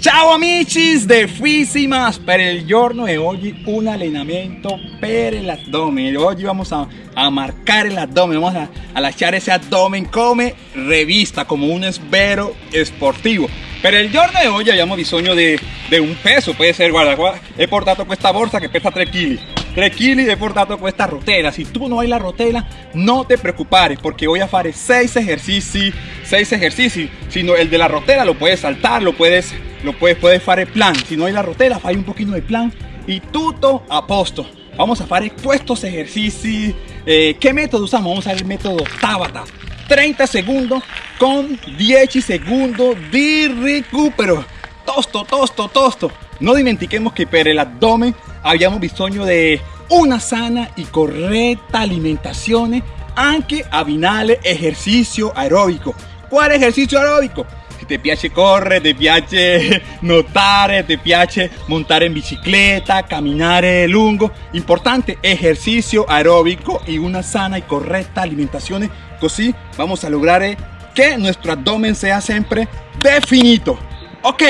Ciao amici de Fisimas per il giorno de hoy un allenamento per el abdomen Hoy vamos a, a marcar el abdomen, vamos a, a echar ese abdomen. Como revista, como un esbero esportivo. Per il giorno di oggi abbiamo bisogno di, di un peso, puede ser, guarda, guarda, he portato questa borsa che pesa 3 kg 3 kg he portato questa rotella, si tu no hai la rotella no te preocupare porque voy a fare 6 ejercicios 6 ejercicios, sino el de la rotella lo puedes saltar, lo puedes, lo puedes, puedes fare plan, si no hay la rotella fai un poquito de plan y tutto a posto. Vamos a fare estos ejercicios, eh, ¿qué método usamos? Vamos a usar el método Tabata. 30 segundos con 10 segundos de recupero. Tosto, tosto, tosto. No dimentiquemos que para el abdomen habíamos bisogno de una sana y correcta alimentación, aunque abinale ejercicio aeróbico. ¿Cuál ejercicio aeróbico? Te piace correr, te piace notare, te piace montar en bicicleta, caminar lungo. Importante, ejercicio aeróbico y una sana y correcta alimentación. Así vamos a lograr que nuestro abdomen sea siempre definido. Ok,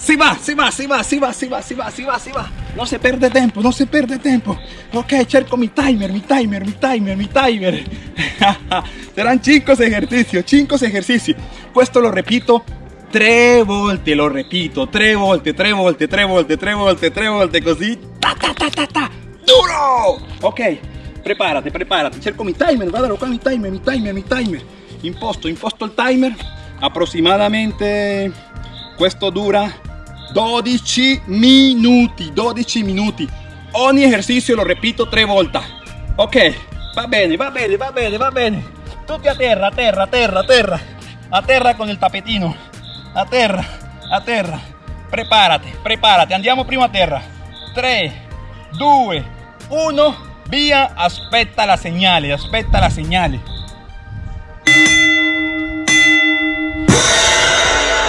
si va, si va, si va, si va, si va, si va, si va, si va. No se pierde tiempo, no se pierde tiempo. Ok, cerco mi timer, mi timer, mi timer, mi timer. Serán 5 ejercicios, 5 ejercicios. Esto lo repito tre volte, lo repito, tre volte, tre volte, tre volte, tre volte, tre volte, così. Ta ta ta ta ta. Duro! Ok, prepárate, prepárate. Cerco mi timer, guardalo qua mi timer, mi timer, mi timer. Imposto, imposto il timer. Aproximadamente questo dura 12 minuti 12 minuti. Ogni esercizio lo repito tre volte ok va bene va bene va bene va bene. Tutti a terra a terra a terra a terra. A terra con il tapetino a terra a terra. Andiamo prima a terra. 3 2 1 via aspetta la segnale aspetta la segnale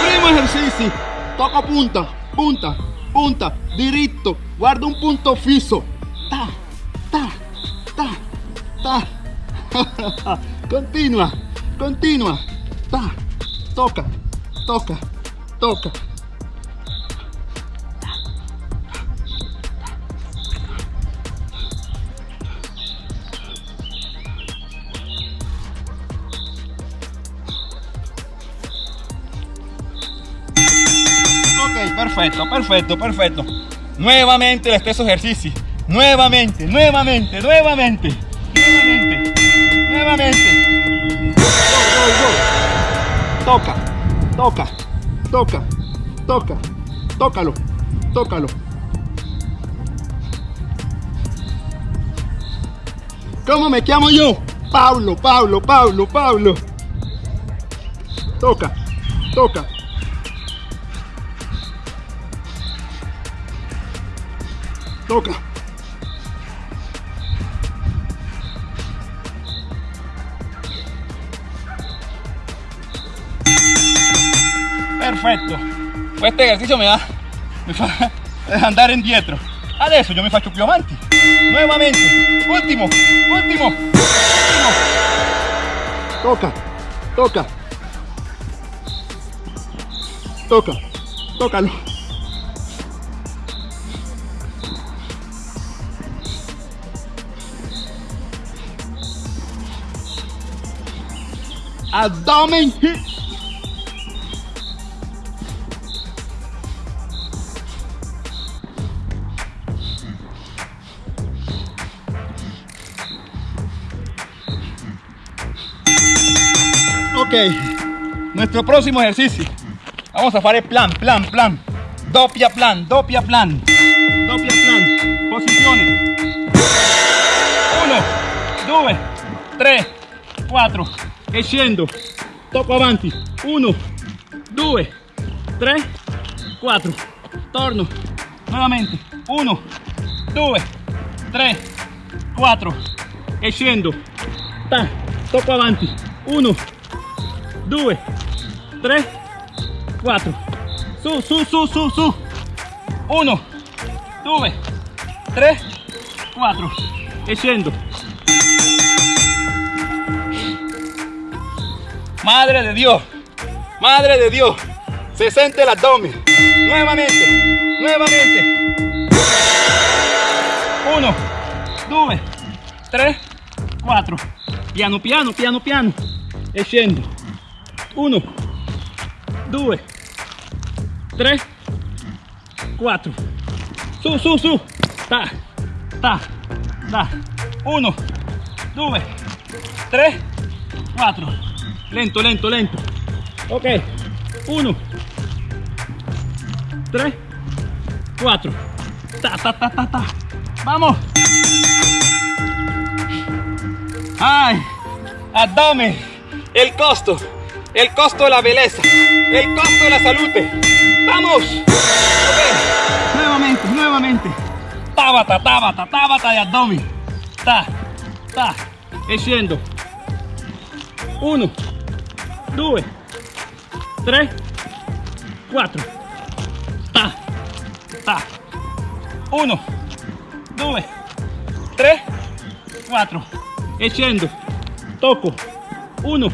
primo esercizio toca punta, punta, punta, diritto, guarda un punto fisso. Ta, ta, ta, ta. continua, continua. Ta, toca, toca, toca. Perfecto, perfecto, perfecto. Nuevamente el expreso ejercicio. Nuevamente, nuevamente, nuevamente. Nuevamente, nuevamente. Toca, toca, toca, toca, tócalo, tócalo. ¿Cómo me llamo yo? Pablo, Pablo, Pablo, Pablo. Toca, toca. Toca. Perfetto. Este ejercicio me da, me fa andar indietro. Adesso yo me faccio più avanti. Nuevamente. Último, último, último. Toca, toca. Toca, tócalo. Abdomen Ok, nuestro próximo ejercicio. Vamos a hacer plan, plan, plan. Doppia plan, doppia plan. Doppia plan. Posiciones. Uno, dos, tres, cuatro e scendo tocco avanti. 1 2 3 4 torno. Nuovamente 1 2 3 4 e scendo Ta, tocco avanti. 1 2 3 4 su su su su su. 1 2 3 4 e scendo Madre de Dios, Madre de Dios, Se siente el abdomen. Nuevamente, nuevamente. Uno, dos, tres, cuatro. Piano, piano, piano, piano. E scendo. Uno, due, tre, quattro. Su, su, su. Ta, ta, ta. Uno, due, tre, quattro. Lento, lento, lento. Ok. Uno, tre, quattro. Ta, ta, ta, ta, ta. Vamos. Ay, abdomen, el costo, el costo de la belleza, el costo de la salud. Vamos. Ok. Nuevamente, nuevamente. Tabata, tabata, tabata de abdomen. Ta, ta. Scendo. Uno, due, tre, quattro. Ta, ta. Uno, due, tre, quattro. E scendo. Tocco. Uno.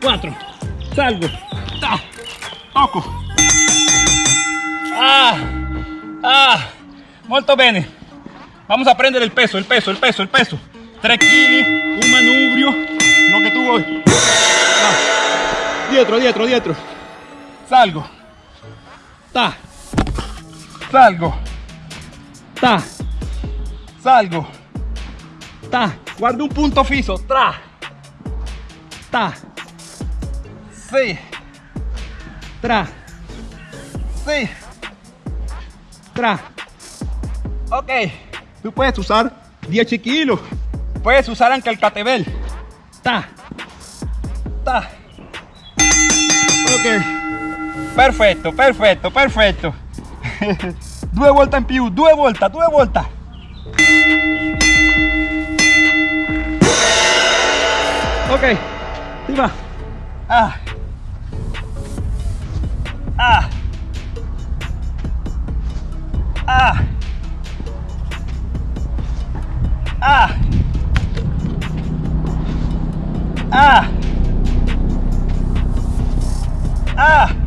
Quattro. Salgo. Ta. Tocco. Ah. Ah. Molto bene. Vamos a prendere el peso, el peso, el peso, el peso. 3 kg, un manubrio, lo que tú voy. Ah. Dietro, dietro, dietro. Salgo. Ta. Salgo. Ta. Salgo. Ta. Guarda un punto fisso. Tra. Ta. Sí. Tra. Sí. Tra. Ok. Tú puedes usar 10 kilos. Puedes usar anche el catebel. Ta. Ta. Ok. Perfetto, perfetto, perfetto. due volte in più, due volte, due volte. Ok, si va. Ah. Ah. Ah. Ah. Ah. Ah.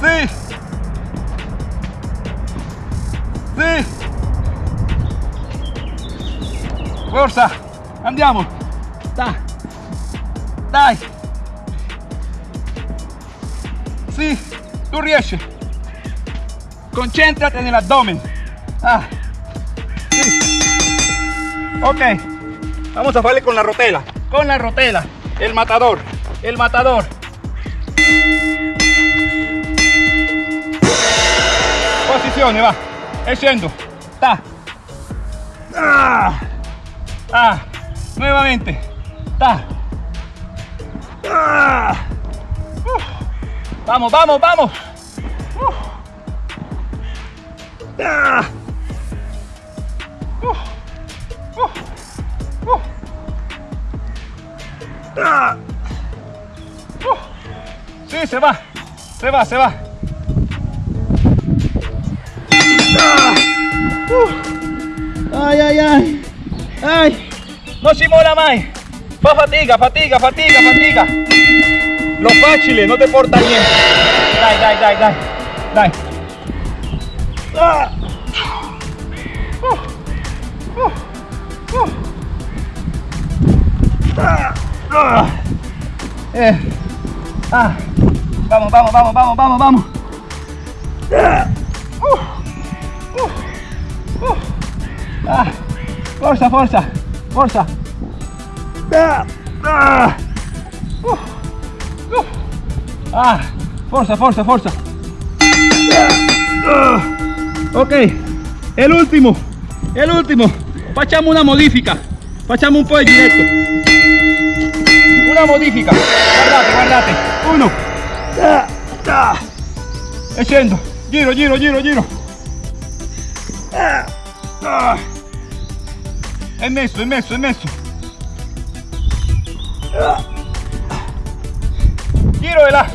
Sí. Sí. Forza. Andiamo. Dai. Dai. Sì, tu riesci. Concentrate nell'addome. Ah. Sí. Ok. Vamos a hacerle con la rotela. Con la rotela. El matador. El matador. Posizione, va. E scendo. Ta. Ah. Ah. Nuevamente. Ta. Ah. Uf. Vamos, vamos, vamos. Uf. Ah. Uf. Ah. Sí, se va. Se va, se va. Uf. Ay, ay, ay. Ay. No si mola mai. Fa fatica, fatica, fatica, fatica. Lo facile, no te porta niente. Dai, dai, dai, dai. Dai. Ah. Uh. Uh. Uh. Eh. Ah. Vamos, vamos, vamos, vamos, vamos, vamos. Uh. Uh. Uh. Ah. Forza, forza, forza. Ah. Ah. Ah. Forza, forza, forza. Ah. Ok, el último, el último. Facciamo una modifica. Facciamo un po' di una modifica. Guardate, guardate. Uno. Ah, ah. E scendo. Giro, giro, giro, giro. É imenso, é imenso, é imenso. Tiro de la.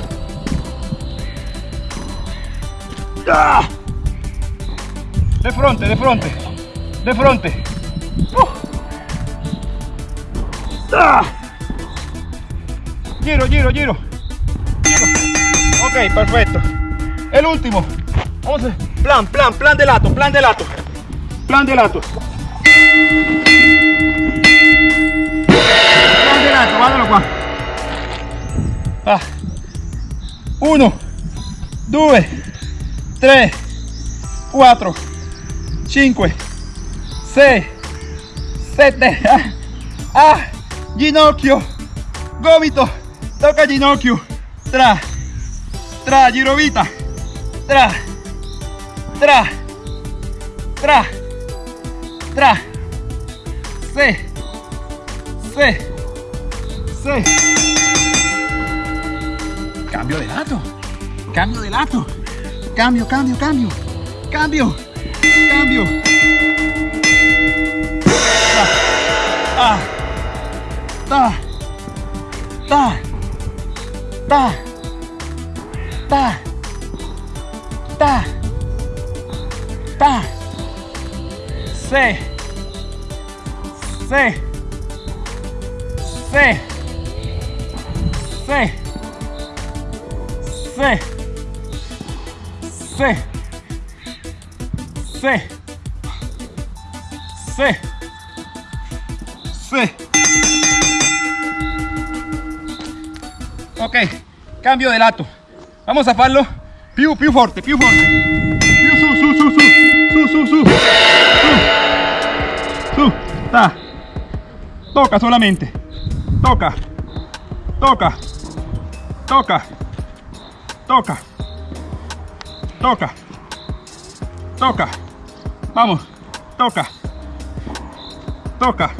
De frente, de frente, de frente. Giro, giro, giro. giro. Ok, perfecto. El último. Vamos plan, plan, plan de lato, plan de lato. Plan de lato. Plan de lato, guardalo qua. Ah. Uno, due, tre, quattro, cinque, sei, sette. Ah, ah, ginocchio, gomito, tocca ginocchio. Tra, tra, girovita. Tra, tra, tra, tra. Sì, sì, sì. Cambio de lato. Cambio de lato. Cambio, cambio, cambio. Cambio. Cambio. Ta. Ta. Ta. Ta. Ta. Ta. Se. Se. Se. Se. Se. Se. Se. Se. Se. Ok, cambio de lato. Vamos a farlo più, più forte, più forte. Su, su, su, su, ta. Toca solamente. Toca. Toca. Toca. Toca. Toca. Toca. Vamos. Toca. Toca.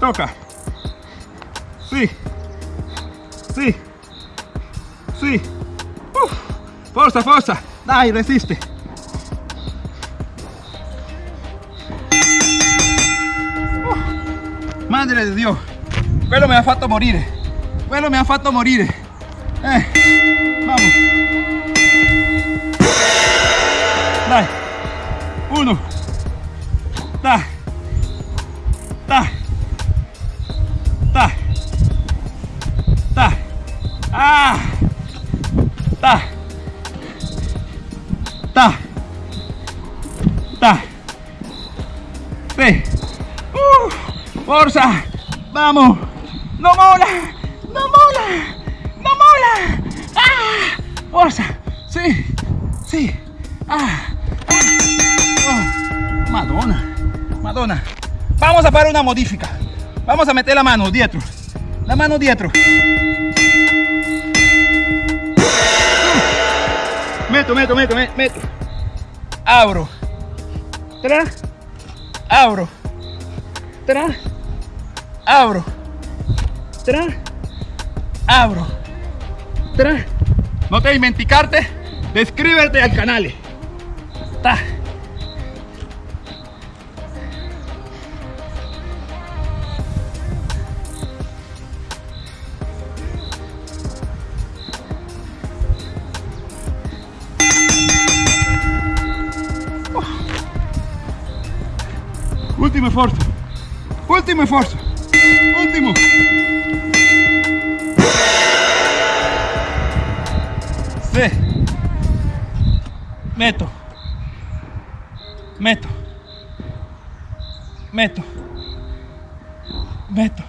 Toca. Sí. Sí. Sí. Uf. Forza, forza. Dai, resiste. Madre di Dio. Quello mi ha fatto morire. Quello mi ha fatto morire. Eh. Vamos. Dai. Uno. Da. Da. Da. Da. Ah. Da. Forza. Vamos. No mola. No mola. No mola. Ah. Forza. Sí. Sí. Ah. ah. Oh. Madonna. Madonna. Vamos a hacer una modifica. Vamos a meter la mano dietro. La mano dietro. Meto, meto, meto, meto. Abro. Tra. Abro. Tra. Abro. Tra. Abro. Tra. No te dimenticarte de inscribirte al canal. Ta. Ultimo sforzo. Ultimo sforzo. Ultimo. Sì. Metto. Metto. Metto. Metto.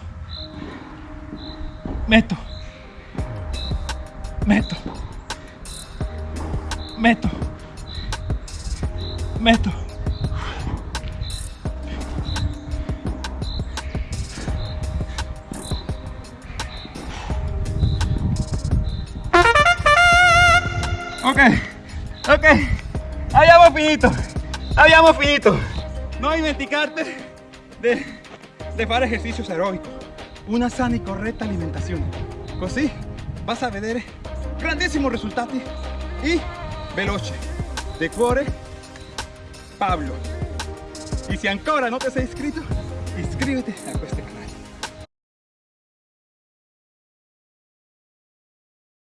Metto. Metto. Metto. Metto. Ok, ok, abbiamo finito, abbiamo finito. No dimenticarte de, de fare ejercicios aeróbicos. una sana y corretta alimentazione. Così vas a vedere grandissimi risultati e veloce. De cuore, Pablo. Y si ancora no te has inscrito, inscríbete a este.